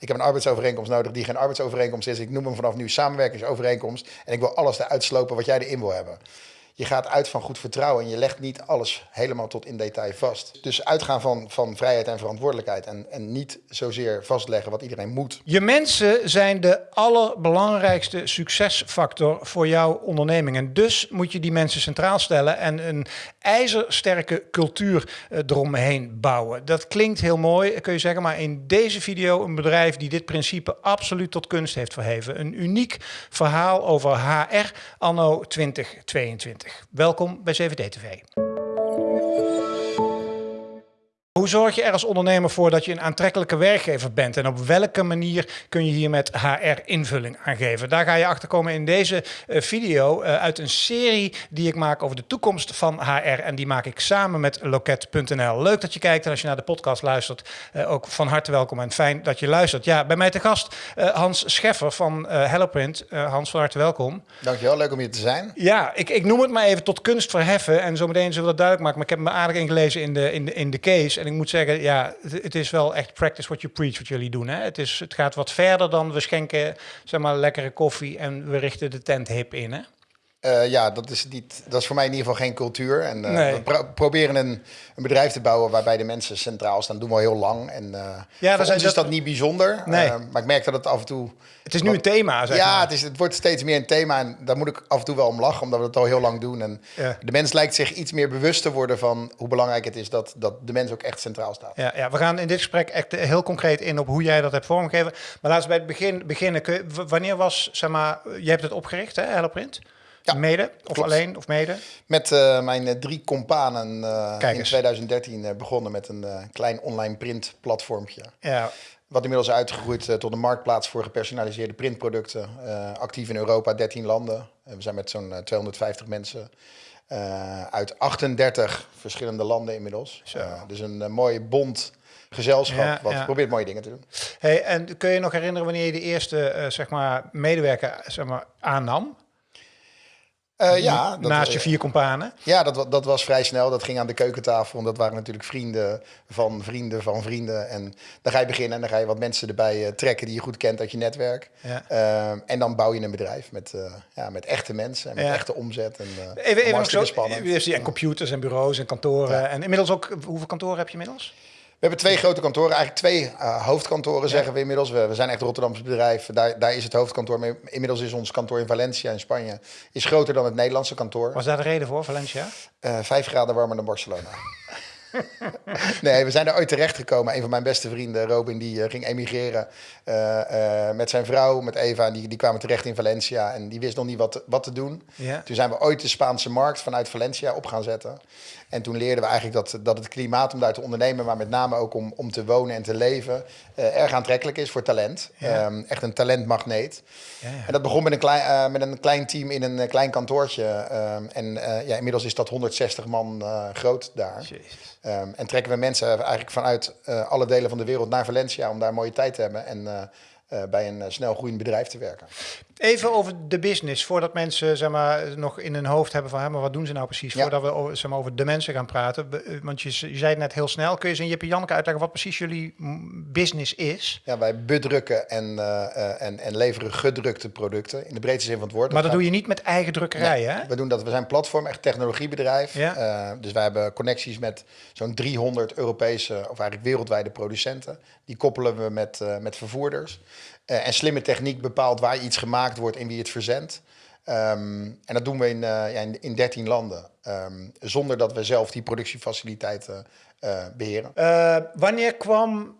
ik heb een arbeidsovereenkomst nodig die geen arbeidsovereenkomst is. Ik noem hem vanaf nu samenwerkingsovereenkomst. En ik wil alles eruit slopen wat jij erin wil hebben je gaat uit van goed vertrouwen en je legt niet alles helemaal tot in detail vast. Dus uitgaan van, van vrijheid en verantwoordelijkheid en, en niet zozeer vastleggen wat iedereen moet. Je mensen zijn de allerbelangrijkste succesfactor voor jouw onderneming. En dus moet je die mensen centraal stellen en een ijzersterke cultuur eh, eromheen bouwen. Dat klinkt heel mooi, kun je zeggen, maar in deze video een bedrijf die dit principe absoluut tot kunst heeft verheven. Een uniek verhaal over HR anno 2022. Welkom bij CVD TV. Hoe zorg je er als ondernemer voor dat je een aantrekkelijke werkgever bent? En op welke manier kun je hier met HR invulling aan geven? Daar ga je achter komen in deze eh, video uh, uit een serie die ik maak over de toekomst van HR. En die maak ik samen met Loket.nl. Leuk dat je kijkt en als je naar de podcast luistert, uh, ook van harte welkom en fijn dat je luistert. Ja, bij mij te gast Hans Scheffer van HelloPrint. Hans, van harte welkom. Dankjewel, leuk om hier te zijn. Ja, ik, ik noem het maar even tot kunst verheffen en zometeen zullen we dat duidelijk maken. Maar ik heb me aardig ingelezen in de, in de, in de case. En ik moet zeggen, ja, het, is wel echt practice what you preach wat jullie doen. Hè? Het, is, het gaat wat verder dan we schenken zeg maar lekkere koffie en we richten de tent hip in. Hè? Uh, ja, dat is, niet, dat is voor mij in ieder geval geen cultuur. En, uh, nee. We proberen een, een, bedrijf te bouwen waarbij de mensen centraal staan. Dat doen we al heel lang. En uh, ja, voor ons is dat niet bijzonder. Nee. maar ik merk dat het af en toe... Het is nu een thema, zeg Ja, maar. het, is, het wordt steeds meer een thema. En daar moet ik af en toe wel om lachen, omdat we het al heel lang doen. En ja. de mens lijkt zich iets meer bewust te worden van hoe belangrijk het is dat, dat de mens ook echt centraal staat. Ja, ja, we gaan in dit gesprek echt heel concreet in op hoe jij dat hebt vormgegeven. Maar laten we bij het begin beginnen. wanneer was, zeg maar, jij hebt het opgericht, hè, HelloPrint? Ja, mede? Of alleen? Of mede? Met uh, mijn uh, drie companen uh, in 2013 begonnen met een klein online printplatformpje. Ja. Wat inmiddels uitgegroeid tot een marktplaats voor gepersonaliseerde printproducten. actief in Europa, 13 landen. we zijn met zo'n 250 mensen uit 38 verschillende landen inmiddels. dus een mooie bond gezelschap ja, wat ja. probeert mooie dingen te doen. Hey, en kun je nog herinneren wanneer je de eerste zeg maar, medewerker zeg maar, aannam? Uh, ja, dat, Naast je vier companen? Ja, dat, dat was vrij snel. Dat ging aan de keukentafel. En dat waren natuurlijk vrienden van vrienden van vrienden. En dan ga je beginnen en dan ga je wat mensen erbij uh, trekken die je goed kent uit je netwerk. Ja. Uh, en dan bouw je een bedrijf met, ja, met echte mensen en met ja. echte omzet. En, even even zo, spannend. En computers en bureaus en kantoren. En inmiddels ook, hoeveel kantoren heb je inmiddels? We hebben twee grote kantoren, eigenlijk twee uh, hoofdkantoren zeggen we inmiddels. We, we, zijn echt Rotterdamse bedrijf, daar, daar is het hoofdkantoor. Maar inmiddels is ons kantoor in Valencia in Spanje is groter dan het Nederlandse kantoor. Was daar de reden voor, Valencia? Uh, vijf graden warmer dan Barcelona. nee, we zijn er ooit terecht gekomen. Een van mijn beste vrienden, Robin, die uh, ging emigreren uh, met zijn vrouw, met Eva. En die, die kwamen terecht in Valencia en die wist nog niet wat, wat te doen. Ja. Toen zijn we ooit de Spaanse markt vanuit Valencia op gaan zetten. En toen leerden we eigenlijk dat, dat het klimaat om daar te ondernemen, maar met name ook om, om te wonen en te leven, uh, erg aantrekkelijk is voor talent. Ja. Um, echt een talentmagneet. Ja, ja. En dat begon met een klein, uh, met een klein team in een klein kantoortje. Um, en uh, ja, inmiddels is dat 160 man groot daar. Um, en trekken we mensen eigenlijk vanuit alle delen van de wereld naar Valencia om daar een mooie tijd te hebben. En bij een snel groeiend bedrijf te werken. Even over de business, voordat mensen zeg maar, nog in hun hoofd hebben van... Hè, maar wat doen ze nou precies? Ja. Voordat we over, zeg maar, over de mensen gaan praten. Eh, want je, je zei het net heel snel. Kun je eens in Jip Janneke uitleggen wat precies jullie business is? Ja, wij bedrukken en, uh, en, en leveren gedrukte producten. In de breedste zin van het woord. Maar dat, doe je niet met eigen drukkerij, hè? We doen dat. We zijn platform, echt technologiebedrijf. Ja. Uh, dus wij hebben connecties met zo'n 300 Europese... of eigenlijk wereldwijde producenten. Die koppelen we met, met vervoerders. Uh, en slimme techniek bepaalt waar iets gemaakt wordt en wie het verzendt. Um, en dat doen we in, uh, ja, in, in 13 landen. Um, zonder dat we zelf die productiefaciliteiten uh, beheren. wanneer kwam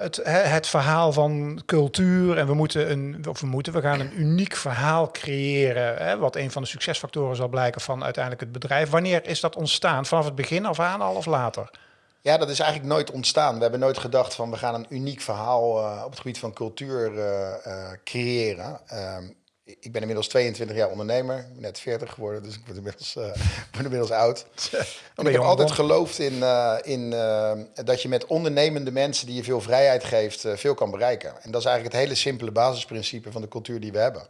het, het verhaal van cultuur en we moeten een, of we moeten, we gaan een uniek verhaal creëren, hè, wat een van de succesfactoren zal blijken van uiteindelijk het bedrijf. Wanneer is dat ontstaan? Vanaf het begin af aan al of later? Ja, dat is eigenlijk nooit ontstaan. We hebben nooit gedacht van we gaan een uniek verhaal uh, op het gebied van cultuur uh, creëren. Ehm, ik ben inmiddels 22 jaar ondernemer, net 40 geworden, dus ik word inmiddels, uh, ben inmiddels oud. En ik heb altijd geloofd in, uh, in uh, dat je met ondernemende mensen die je veel vrijheid geeft, veel kan bereiken. En dat is eigenlijk het hele simpele basisprincipe van de cultuur die we hebben.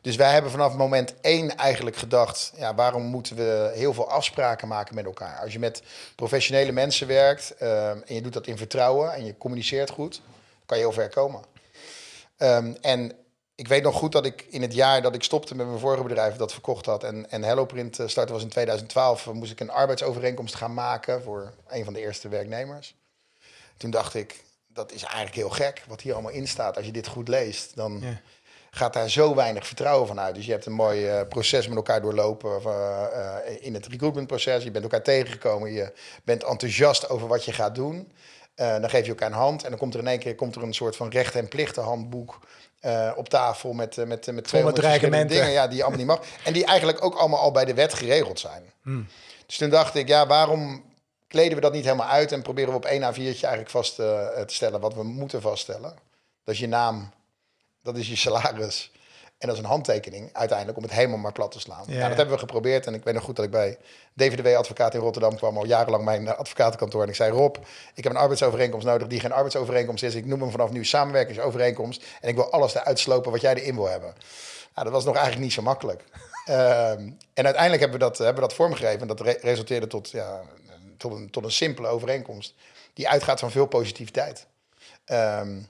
Dus wij hebben vanaf moment één eigenlijk gedacht, ja, waarom moeten we heel veel afspraken maken met elkaar? Als je met professionele mensen werkt en je doet dat in vertrouwen en je communiceert goed, kan je heel ver komen. Ehm, en ik weet nog goed dat ik in het jaar dat ik stopte met mijn vorige bedrijf dat verkocht had en, en HelloPrint uh, startte was in 2012, moest ik een arbeidsovereenkomst gaan maken voor een van de eerste werknemers. Toen dacht ik, dat is eigenlijk heel gek wat hier allemaal in staat. Als je dit goed leest, dan ja. gaat daar zo weinig vertrouwen van uit. Dus je hebt een mooi uh, proces met elkaar doorlopen uh, in het recruitmentproces. Je bent elkaar tegengekomen, je bent enthousiast over wat je gaat doen. Dan geef je elkaar een hand en dan komt er in één keer komt er een soort van recht en plichten handboek uh, op tafel met, uh, met, met 200 dingen ja, die je allemaal niet mag. En die eigenlijk ook allemaal al bij de wet geregeld zijn. Hmm. Dus toen dacht ik, ja, waarom kleden we dat niet helemaal uit en proberen we op één A4'tje eigenlijk vast te stellen wat we moeten vaststellen. Dat is je naam, dat is je salaris, en dat is een handtekening uiteindelijk om het helemaal maar plat te slaan. Ja, dat hebben we geprobeerd. En ik weet nog goed dat ik bij DVDW Advocaat in Rotterdam kwam, al jarenlang mijn eh, advocatenkantoor. En ik zei, Rob, ik heb een arbeidsovereenkomst nodig die geen arbeidsovereenkomst is. Ik noem hem vanaf nu samenwerkingsovereenkomst. En ik wil alles eruit slopen wat jij erin wil hebben. Nou, dat was nog eigenlijk niet zo makkelijk. Ehm, en uiteindelijk hebben we dat, hebben we dat vormgegeven. En dat resulteerde tot, ja, tot, een, tot een simpele overeenkomst. Die uitgaat van veel positiviteit. Um,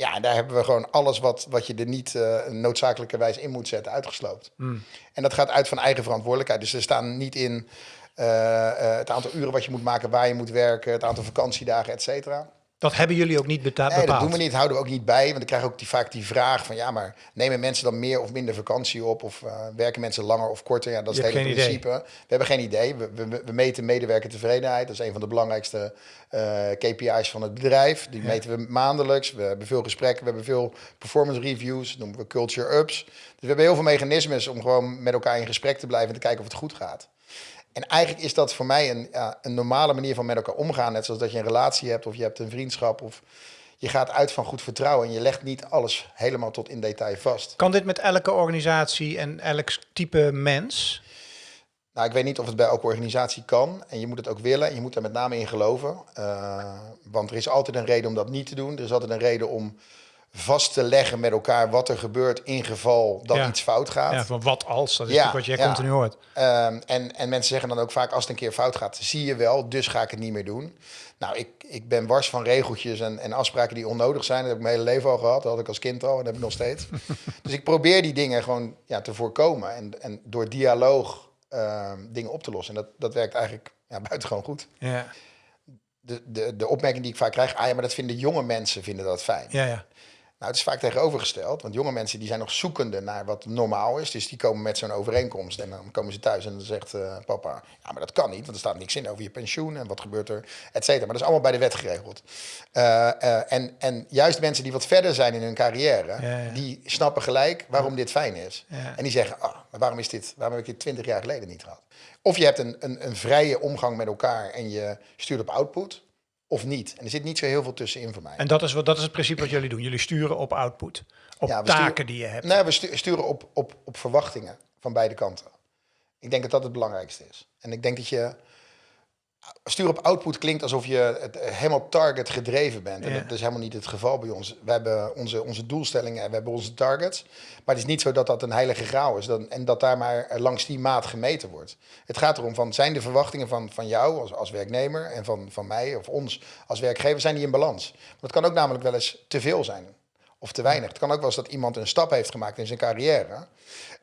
ja, daar hebben we gewoon alles wat, wat je er niet uh, noodzakelijkerwijs in moet zetten uitgesloopt. Hmm. En dat gaat uit van eigen verantwoordelijkheid. Dus er staan niet in uh, uh, het aantal uren wat je moet maken, waar je moet werken, het aantal vakantiedagen, et cetera. Dat hebben jullie ook niet betaald? Nee, dat doen we niet. Houden we ook niet bij. Want ik krijg ook die, vaak die vraag van... ja, maar nemen mensen dan meer of minder vakantie op? Of uh, werken mensen langer of korter? Ja, dat is het hele principe. Idee. We hebben geen idee. We, we, we meten medewerkertevredenheid. Dat is een van de belangrijkste uh, KPI's van het bedrijf. Die ja. meten we maandelijks. We hebben veel gesprekken. We hebben veel performance reviews. Dat noemen we culture ups. Dus we hebben heel veel mechanismes om gewoon met elkaar in gesprek te blijven... en te kijken of het goed gaat. En eigenlijk is dat voor mij een, ja, een normale manier van met elkaar omgaan. Net zoals dat je een relatie hebt of je hebt een vriendschap of je gaat uit van goed vertrouwen en je legt niet alles helemaal tot in detail vast. Kan dit met elke organisatie en elk type mens? Nou, ik weet niet of het bij elke organisatie kan. En je moet het ook willen. En je moet er met name in geloven. Uh, want er is altijd een reden om dat niet te doen. Er is altijd een reden om vast te leggen met elkaar wat er gebeurt in geval dat iets fout gaat. Ja, van wat als, dat is ja, wat jij ja. continu hoort. Um, en, en mensen zeggen dan ook vaak, als het een keer fout gaat, zie je wel, dus ga ik het niet meer doen. Nou, ik, ik ben wars van regeltjes en, en afspraken die onnodig zijn. Dat heb ik mijn hele leven al gehad, dat had ik als kind al en dat heb ik nog steeds. dus ik probeer die dingen gewoon ja, te voorkomen en, en door dialoog uh, dingen op te lossen. En dat, dat werkt eigenlijk ja, buitengewoon goed. Ja. De, de, de opmerking die ik vaak krijg, ah ja, maar dat vinden jonge mensen vinden dat fijn. Ja, ja. Nou, het is vaak tegenovergesteld, want jonge mensen die zijn nog zoekende naar wat normaal is. Dus die komen met zo'n overeenkomst en dan komen ze thuis en dan zegt uh, papa, ja, maar dat kan niet, want er staat niks in over je pensioen en wat gebeurt er, et cetera. Maar dat is allemaal bij de wet geregeld. Uh, uh, en, en juist mensen die wat verder zijn in hun carrière, ja, ja. die snappen gelijk waarom dit fijn is. En die zeggen, oh, maar waarom is dit, waarom heb ik dit twintig jaar geleden niet gehad? Of je hebt een, een, een vrije omgang met elkaar en je stuurt op output of niet. En er zit niet zo heel veel tussenin voor mij. En dat is, wat, dat is het principe wat jullie doen. Jullie sturen op output. Op ja, taken sturen, die je hebt. Nee, we sturen op, op, op verwachtingen van beide kanten. Ik denk dat dat het belangrijkste is. En ik denk dat je stuur op output klinkt alsof je het helemaal target gedreven bent. En dat is helemaal niet het geval bij ons. We hebben onze, onze doelstellingen en we hebben onze targets. Maar het is niet zo dat dat een heilige graal is dan, en dat daar maar langs die maat gemeten wordt. Het gaat erom van, zijn de verwachtingen van, van jou als, als werknemer en van, van mij of ons als werkgever, zijn die in balans? Want het kan ook namelijk wel eens te veel zijn of te weinig. Het kan ook wel eens dat iemand een stap heeft gemaakt in zijn carrière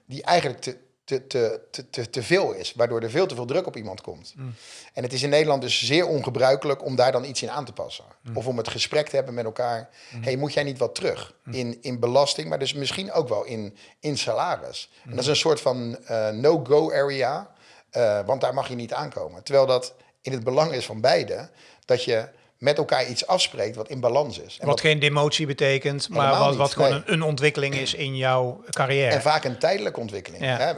die eigenlijk te, te, te, te, te veel is, waardoor er veel te veel druk op iemand komt. Mm. En het is in Nederland dus zeer ongebruikelijk om daar dan iets in aan te passen. Mm. Of om het gesprek te hebben met elkaar. Mm. hey, moet jij niet wat terug in, in belasting, maar dus misschien ook wel in, in salaris? En dat is een soort van uh, no-go area, uh, want daar mag je niet aankomen. Terwijl dat in het belang is van beiden, dat je met elkaar iets afspreekt wat in balans is. En wat, wat geen demotie betekent, maar wat, wat gewoon een, een, ontwikkeling is in jouw carrière. En vaak een tijdelijke ontwikkeling. Ja. Hè?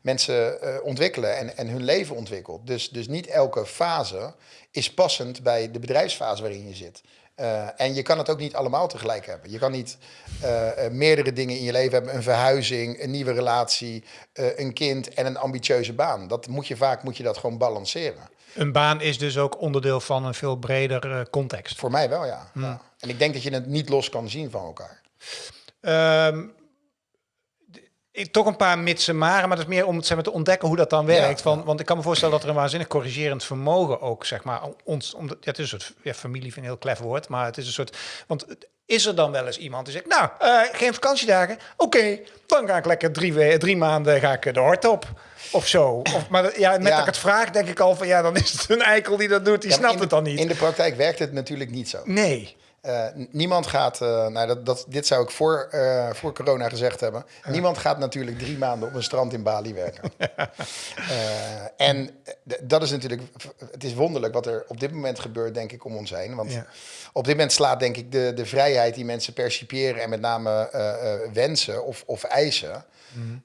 Mensen uh, ontwikkelen en, en hun leven ontwikkelt. Dus, dus niet elke fase is passend bij de bedrijfsfase waarin je zit. Uh, en je kan het ook niet allemaal tegelijk hebben. Je kan niet uh, meerdere dingen in je leven hebben. Een verhuizing, een nieuwe relatie, een kind en een ambitieuze baan. Dat moet je vaak moet je dat gewoon balanceren. Een baan is dus ook onderdeel van een veel breder uh, context. Voor mij wel, ja. Hmm. ja. En ik denk dat je het niet los kan zien van elkaar. Um, Ik- Toch een paar mitsen maren, maar dat is meer om zeg maar, te ontdekken hoe dat dan werkt. Ja. Van, want ik kan me voorstellen dat er een waanzinnig corrigerend vermogen ook, zeg maar, ons, om, het is een soort, ja, familie vind ik een heel klef woord, maar het is een soort, want is er dan wel eens iemand die zegt, nou, eh, geen vakantiedagen, oké, dan ga ik lekker drie, we- drie maanden ga ik de hort op. Of zo. Of, maar ja, met Ja. dat ik het vraag, denk ik al van ja, dan is het een eikel die dat doet, die maar snapt in het dan niet. In de praktijk werkt het natuurlijk niet zo. Nee. Eh, niemand gaat, eh, nou dat, dat, dit zou ik voor, eh, voor corona gezegd hebben. Niemand gaat natuurlijk drie maanden op een strand in Bali werken. En dat is natuurlijk, het is wonderlijk wat er op dit moment gebeurt, denk ik, om ons heen. Want Ja. op dit moment slaat, denk ik, de, de vrijheid die mensen percipiëren en met name wensen of, of eisen,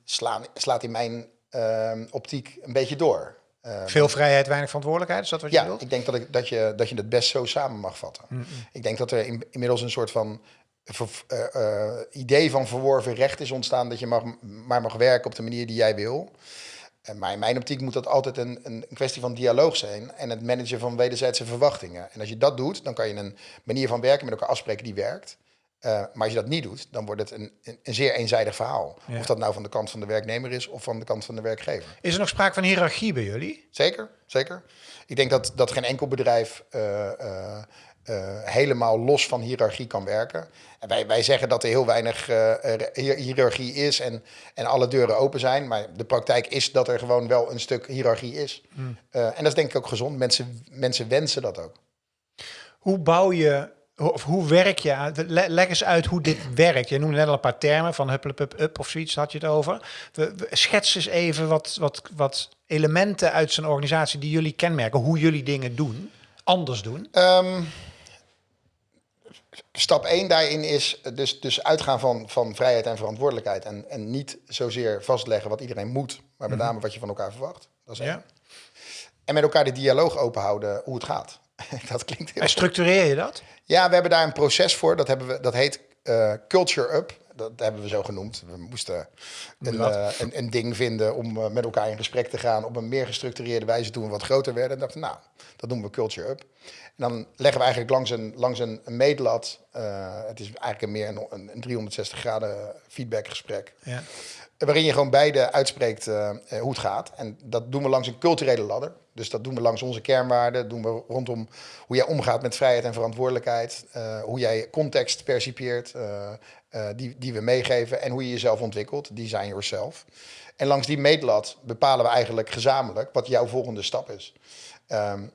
slaan, slaat in mijn eh, optiek een beetje door. Eh, Veel vrijheid, weinig verantwoordelijkheid, is dat wat je ja, wilt? ik denk dat, ik, dat, je, dat je het best zo samen mag vatten. Ik denk dat er in- inmiddels een soort van eh, eh, idee van verworven recht is ontstaan dat je mag, maar mag werken op de manier die jij wil. Maar in mijn optiek moet dat altijd een, een kwestie van dialoog zijn en het managen van wederzijdse verwachtingen. En als je dat doet, dan kan je een manier van werken met elkaar afspreken die werkt. Eh, maar als je dat niet doet, dan wordt het een, een, een zeer eenzijdig verhaal. Ja. Of dat nou van de kant van de werknemer is of van de kant van de werkgever. Is er nog sprake van hiërarchie bij jullie? Zeker, zeker. Ik denk dat, dat geen enkel bedrijf eh, eh, helemaal los van hiërarchie kan werken. En wij, wij zeggen dat er heel weinig hier- hiërarchie is en, en alle deuren open zijn. Maar de praktijk is dat er gewoon wel een stuk hiërarchie is. Eh, en dat is denk ik ook gezond. Mensen, mensen wensen dat ook. Hoe bouw je, of hoe werk je Leg eens uit hoe dit werkt. Je noemde net al een paar termen van hupplepup up of zoiets, had je het over. We, we- schets eens even wat, wat, wat elementen uit zo'n organisatie die jullie kenmerken. Hoe jullie dingen doen, anders doen. Ehm, stap 1 daarin is dus, dus uitgaan van, van vrijheid en verantwoordelijkheid. En, en niet zozeer vastleggen wat iedereen moet, maar met name wat je van elkaar verwacht. Dat is één. Ja. En met elkaar de dialoog openhouden hoe het gaat. dat klinkt heel... En structureer je dat? Ja, we hebben daar een proces voor. Dat, hebben we, dat heet eh, Culture Up. Dat hebben we zo genoemd. We moesten een, eh, een, een ding vinden om eh, met elkaar in gesprek te gaan... op een meer gestructureerde wijze toen we wat groter werden. En dachten, nou, dat noemen we Culture Up. En dan leggen we eigenlijk langs een, langs een, een meetlat... het is eigenlijk een meer een, een 360 graden feedbackgesprek... Ja. Waarin je gewoon beide uitspreekt eh, eh, hoe het gaat. En dat doen we langs een culturele ladder. Dus dat doen we langs onze kernwaarden. doen we rondom hoe jij omgaat met vrijheid en verantwoordelijkheid. eh, hoe jij context percipieert, die, die we meegeven. En hoe je jezelf ontwikkelt, design yourself. En langs die meetlat bepalen we eigenlijk gezamenlijk wat jouw volgende stap is. Het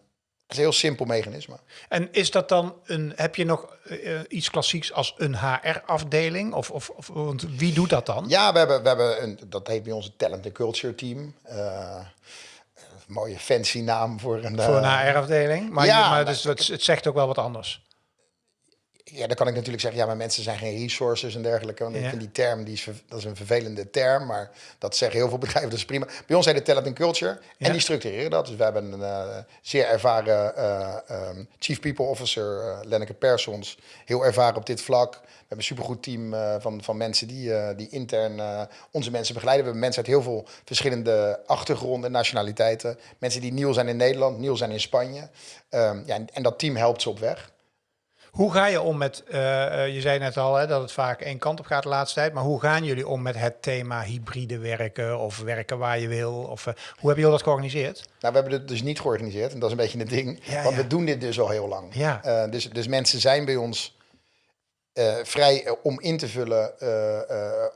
is een heel simpel mechanisme. En is dat dan een, heb je nog eh, eh, iets klassieks als een HR-afdeling? Of, of, of want wie doet dat dan? Ja, we hebben, we hebben een, dat heet bij ons het Talent and Culture Team. Eh, mooie fancy naam voor een... Voor een HR-afdeling. Maar, ja, maar maar- dus, het, het zegt ook wel wat anders. Ja, dan kan ik natuurlijk zeggen, ja, maar mensen zijn geen resources en dergelijke. Want Ja. ik vind die term, die is, dat is een vervelende term, maar dat zeggen heel veel bedrijven, dat is prima. Bij ons heet het Talent and Culture Ja. en die structureren dat. Dus we hebben een eh, zeer ervaren eh, ehm, Chief People Officer, eh Lenneke Persons, heel ervaren op dit vlak. We hebben een supergoed team van, van mensen die, die intern onze mensen begeleiden. We hebben mensen uit heel veel verschillende achtergronden en nationaliteiten. Mensen die nieuw zijn in Nederland, nieuw zijn in Spanje. Ehm, ja, en, en dat team helpt ze op weg. Hoe ga je om met, eh, eh, je zei net al hè, dat het vaak één kant op gaat de laatste tijd, maar hoe gaan jullie om met het thema hybride werken of werken waar je wil? Of, eh, hoe hebben jullie dat georganiseerd? Nou, we hebben het dus niet georganiseerd. En dat is een beetje het ding. Ja, want ja. we doen dit dus al heel lang. Ja. Dus, dus mensen zijn bij ons vrij om in te vullen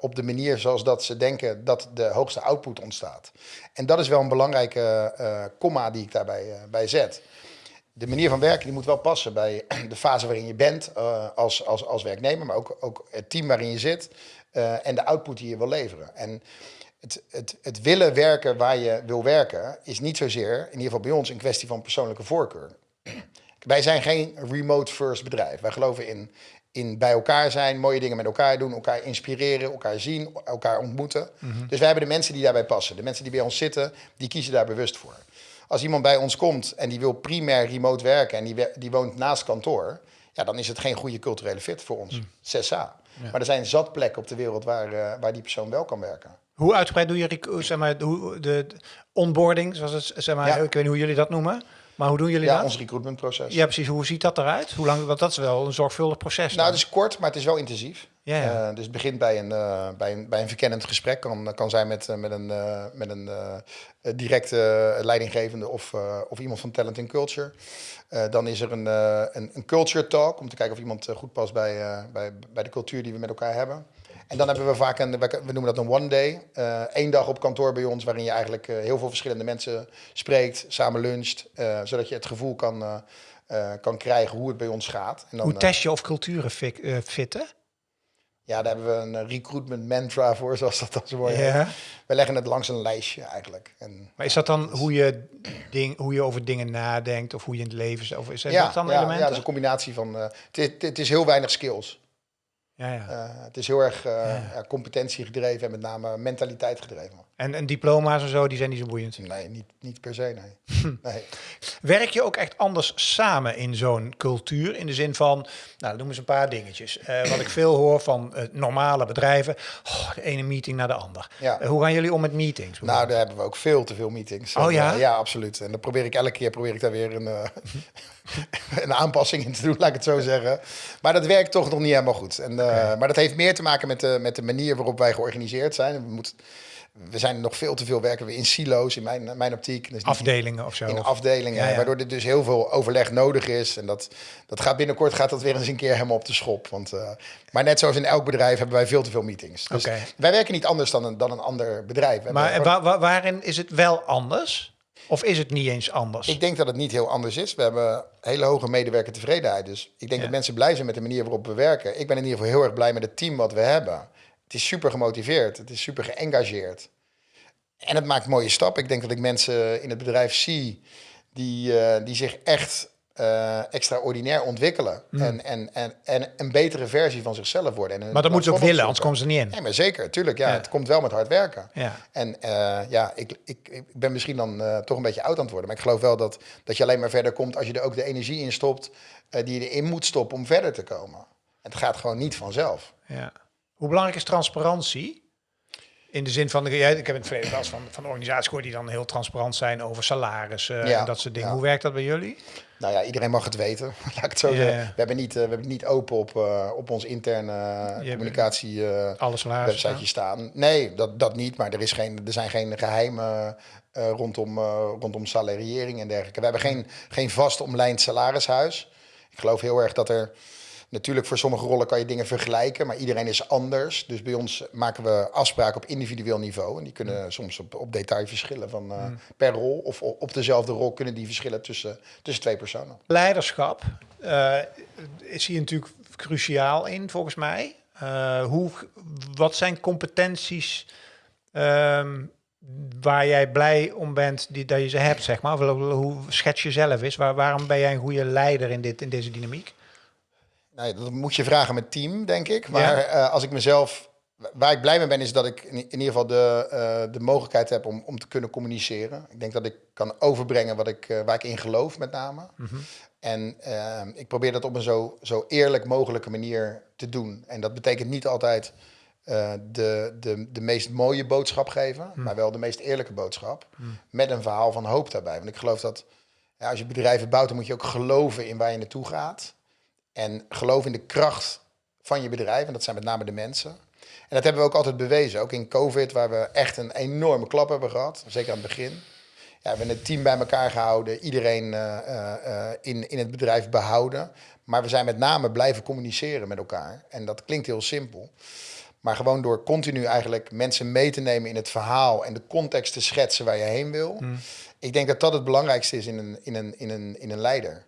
op de manier zoals dat ze denken dat de hoogste output ontstaat. En dat is wel een belangrijke comma die ik daarbij bij zet. De manier van werken die moet wel passen bij de fase waarin je bent eh, als, als, als werknemer, maar ook, ook het team waarin je zit eh, en de output die je wil leveren. En het, het, het willen werken waar je wil werken is niet zozeer, in ieder geval bij ons, een kwestie van persoonlijke voorkeur. Wij zijn geen remote first bedrijf. Wij geloven in, in bij elkaar zijn, mooie dingen met elkaar doen, elkaar inspireren, elkaar zien, elkaar ontmoeten. Dus wij hebben de mensen die daarbij passen. De mensen die bij ons zitten, die kiezen daar bewust voor. Als iemand bij ons komt en die wil primair remote werken en die, die woont naast kantoor, ja, dan is het geen goede culturele fit voor ons. 6A. Maar er zijn zat plekken op de wereld waar, eh, waar die persoon wel kan werken. Hoe uitgebreid doe je rec- zeg maar, de de onboarding, zoals het, zeg maar, Ja. ik weet niet hoe jullie dat noemen? Maar hoe doen jullie Ja, dat? ons recruitmentproces. Ja, precies. Hoe ziet dat eruit? Hoe lang? Want dat is wel een zorgvuldig proces. Nou, dan. het is kort, maar het is wel intensief. Ja, ja. Eh, dus het begint bij een, eh, bij een, bij een verkennend gesprek. Kan, kan zijn met, eh, met een, met een directe leidinggevende of, of iemand van Talent and Culture. Dan is er een, een, een culture talk om te kijken of iemand goed past bij, bij, bij de cultuur die we met elkaar hebben. En dan hebben we vaak een, we noemen dat een one day. Eén dag op kantoor bij ons, waarin je eigenlijk heel veel verschillende mensen spreekt, samen luncht. zodat je het gevoel kan, kan krijgen hoe het bij ons gaat. En dan, Hoe test je of culturen fi- eh, fitten? Ja, daar hebben we een eh, recruitment mantra voor, zoals dat dan zo. Ja. We leggen het langs een lijstje eigenlijk. En, Maar is dat dan hoe je, ding, hoe je over dingen nadenkt of hoe je in het leven... zit? Of is dat ja, dan ja, ja, dat is een combinatie van... eh, het, is, het is heel weinig skills. Ja, ja. Eh, het is heel erg eh, ja, competentie gedreven en met name mentaliteit gedreven. En, en diploma's en zo, die zijn niet zo boeiend. Nee, niet, niet per se, nee. nee. Werk je ook echt anders samen in zo'n cultuur? In de zin van, nou, noem eens een paar dingetjes. Eh, wat ik veel hoor van normale bedrijven. Oh, de ene meeting naar de ander. Hoe gaan jullie om met meetings? Nou, daar hebben we ook veel te veel meetings. Oh, En, ja? ja, absoluut. En dan probeer ik elke keer probeer ik daar weer een, eh, een aanpassing in te doen, laat ik het zo zeggen. Maar dat werkt toch nog niet helemaal goed. En, eh, Maar dat heeft meer te maken met de, met de manier waarop wij georganiseerd zijn. We, moeten, we zijn nog veel te veel werken we in silo's, in mijn, mijn optiek. Dus Afdelingen of zo? in afdelingen, Ja, ja. waardoor er dus heel veel overleg nodig is. En dat, dat gaat binnenkort gaat dat weer eens een keer helemaal op de schop. Want, eh, maar net zoals in elk bedrijf hebben wij veel te veel meetings. Dus wij werken niet anders dan een, dan een ander bedrijf. We Maar wa- wa- waarin is het wel anders? Of is het niet eens anders? Ik denk dat het niet heel anders is. We hebben hele hoge medewerkertevredenheid. Dus ik denk Ja. dat mensen blij zijn met de manier waarop we werken. Ik ben in ieder geval heel erg blij met het team wat we hebben. Het is super gemotiveerd. Het is super geëngageerd. En het maakt mooie stappen. Ik denk dat ik mensen in het bedrijf zie die, eh, die zich echt eh, extraordinair ontwikkelen. En, en, en, en een betere versie van zichzelf worden. En Hmm. maar dat moeten ze ook willen, anders komen ze niet in. Nee, maar zeker, tuurlijk. Ja, Ja. Het komt wel met hard werken. Ja. En eh, ja, ik, ik, ik ben misschien dan eh, toch een beetje oud aan het worden. Maar ik geloof wel dat, dat je alleen maar verder komt als je er ook de energie in stopt die je erin moet stoppen om verder te komen. Het gaat gewoon niet vanzelf. Ja. Hoe belangrijk is transparantie? In de zin van, ik heb in het verleden wel eens van, van organisaties gehoord die dan heel transparant zijn over salarissen Ja, en dat soort dingen. ja. hoe werkt dat bij jullie? Nou ja, iedereen mag het weten, laat ik het zo zeggen. We hebben niet, eh, we hebben niet open op, eh, op ons interne communicatie eh, Alle salarissen. websiteje staan. Nee, dat, dat niet. Maar er, is geen, er zijn geen geheimen eh, rondom, rondom salariering en dergelijke. We hebben geen, geen vast omlijnd salarishuis. Ik geloof heel erg dat er... Natuurlijk, voor sommige rollen kan je dingen vergelijken, maar iedereen is anders. Dus bij ons maken we afspraken op individueel niveau. En die kunnen soms op, op detail verschillen van eh, per rol. Of op dezelfde rol kunnen die verschillen tussen, tussen twee personen. Leiderschap eh, is hier natuurlijk cruciaal in, volgens mij. Eh, hoe, wat zijn competenties ehm, waar jij blij om bent die, dat je ze hebt, zeg maar? Of hoe- hoe schets je zelf is? Waar, waarom ben jij een goede leider in, dit, in deze dynamiek? Nou, ja, dat moet je vragen met team, denk ik. Maar Ja. eh, als ik mezelf... Waar ik blij mee ben, is dat ik in, in ieder geval de, eh, de mogelijkheid heb om, om te kunnen communiceren. Ik denk dat ik kan overbrengen wat ik, eh, waar ik in geloof, met name. En eh, ik probeer dat op een zo, zo eerlijk mogelijke manier te doen. En dat betekent niet altijd de, de, de meest mooie boodschap geven, maar wel de meest eerlijke boodschap. Met een verhaal van hoop daarbij. Want ik geloof dat ja, als je bedrijven bouwt, dan moet je ook geloven in waar je naartoe gaat. En geloof in de kracht van je bedrijf. En dat zijn met name de mensen. En dat hebben we ook altijd bewezen. Ook in COVID, waar we echt een enorme klap hebben gehad. Zeker aan het begin. Ja, we hebben het team bij elkaar gehouden. Iedereen eh, eh, in, in het bedrijf behouden. Maar we zijn met name blijven communiceren met elkaar. En dat klinkt heel simpel. Maar gewoon door continu eigenlijk mensen mee te nemen in het verhaal en de context te schetsen waar je heen wil. Ik denk dat dat het belangrijkste is in een, in een, in een, in een leider.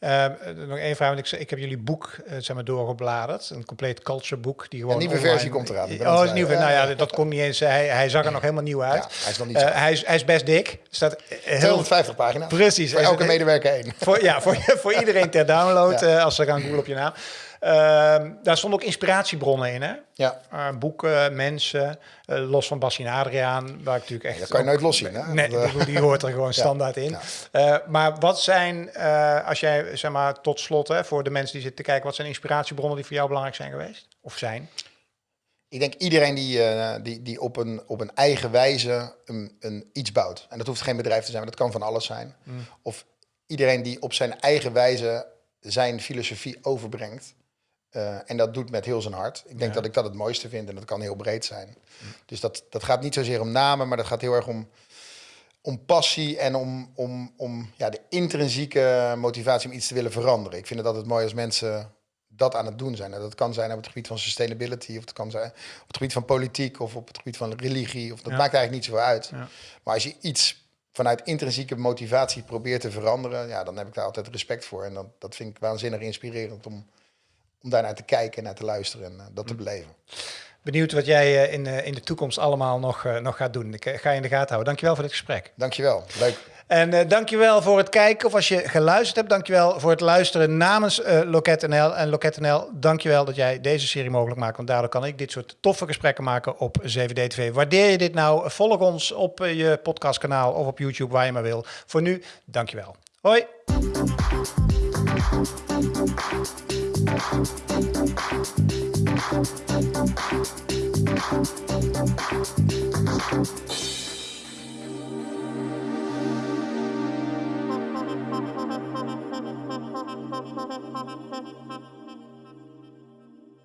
Eh, nog één vraag, want ik, ik heb jullie boek eh, zeg maar, doorgebladerd. Een compleet culture boek. Die gewoon Een nieuwe online- versie komt eraan, Oh, nieuwe. schrijven. Nou ja, dat kon niet eens. Hij, hij zag er nog helemaal nieuw uit. Ja, hij is nog niet zo. hij, is, hij is best dik. Staat eh, heel 250 pagina's. Precies. Voor elke medewerker één. Voor, ja, voor, voor iedereen ter download, Ja. als ze gaan googlen op je naam. Ehm, daar stonden ook inspiratiebronnen in, hè? Ja, Eh, boeken, mensen, eh, los van Bassie en Adriaan, waar ik natuurlijk echt... dat kan je nooit loszien. Hè? Nee, die hoort er gewoon standaard in. Eh, maar wat zijn, als jij, zeg maar, tot slot, hè, voor de mensen die zitten te kijken, wat zijn inspiratiebronnen die voor jou belangrijk zijn geweest? Of zijn? ik denk iedereen die, uh, die, die op, een, op een eigen wijze een, een iets bouwt. En dat hoeft geen bedrijf te zijn, maar dat kan van alles zijn. Mm. Of iedereen die op zijn eigen wijze zijn filosofie overbrengt. Uh, en dat doet met heel zijn hart. Ik denk dat ik dat het mooiste vind en dat kan heel breed zijn. Dus dat, dat gaat niet zozeer om namen, maar dat gaat heel erg om, om passie en om, om, om ja, de intrinsieke motivatie om iets te willen veranderen. Ik vind het altijd mooi als mensen dat aan het doen zijn. En dat kan zijn op het gebied van sustainability, of het kan zijn op het gebied van politiek, of op het gebied van religie. Of dat maakt eigenlijk niet zoveel uit. Ja. Maar als je iets vanuit intrinsieke motivatie probeert te veranderen, ja, dan heb ik daar altijd respect voor. En dat, dat vind ik waanzinnig inspirerend om, om daar naar te kijken en naar te luisteren en uh, dat te beleven. Benieuwd wat jij uh, in, uh, in de toekomst allemaal nog, nog gaat doen. Ik ga je in de gaten houden. Dankjewel voor dit gesprek. Dankjewel. Leuk. En uh, dankjewel voor het kijken. Of als je geluisterd hebt, dankjewel voor het luisteren namens uh, Loket NL. En Loket NL, dankjewel dat jij deze serie mogelijk maakt. Want daardoor kan ik dit soort toffe gesprekken maken op 7D Waardeer je dit nou? Volg ons op uh, je podcastkanaal of op YouTube, waar je maar wil. Voor nu, dankjewel. Hoi! Thank you.